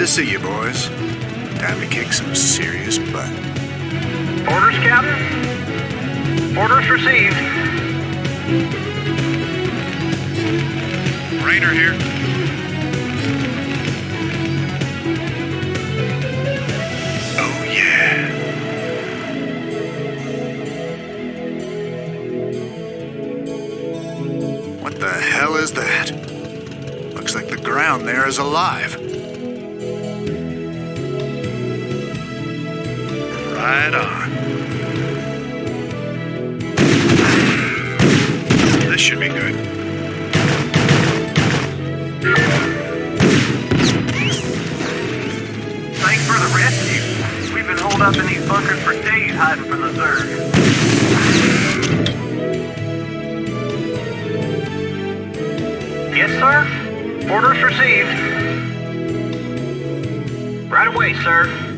to see you, boys. Time to kick some serious butt. Orders, Captain? Orders received. Raynor here. Oh, yeah. What the hell is that? Looks like the ground there is alive. Right on. This should be good. Thanks for the rescue. We've been holed up in these bunkers for days hiding from the Zerg. Yes, sir? Orders received. Right away, sir.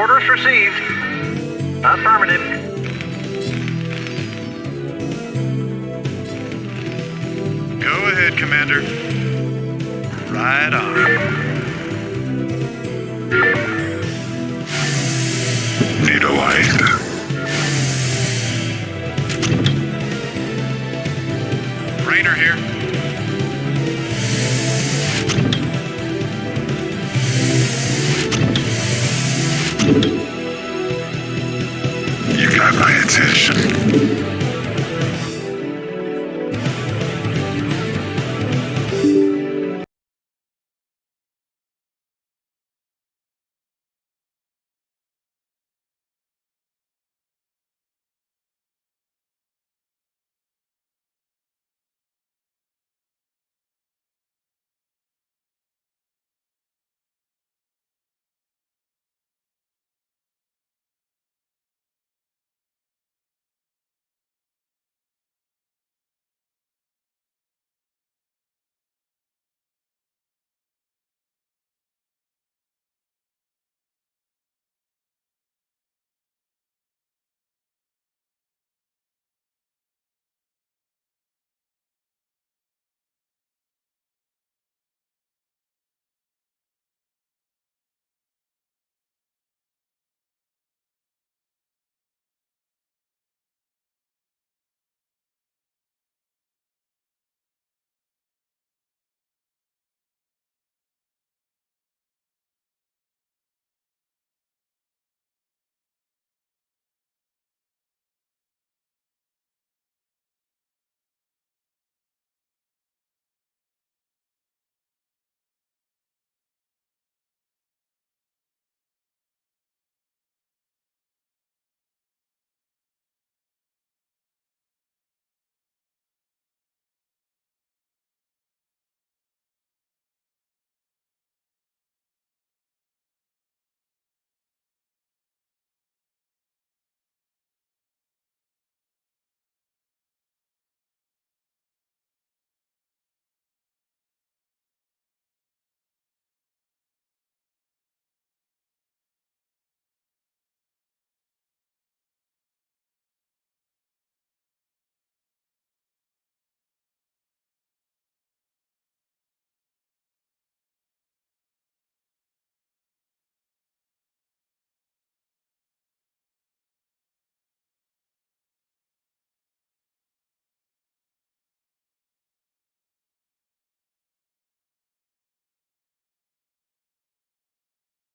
Orders received. Affirmative. Go ahead, Commander. Right on. Need a light. Raynor here. You got my attention.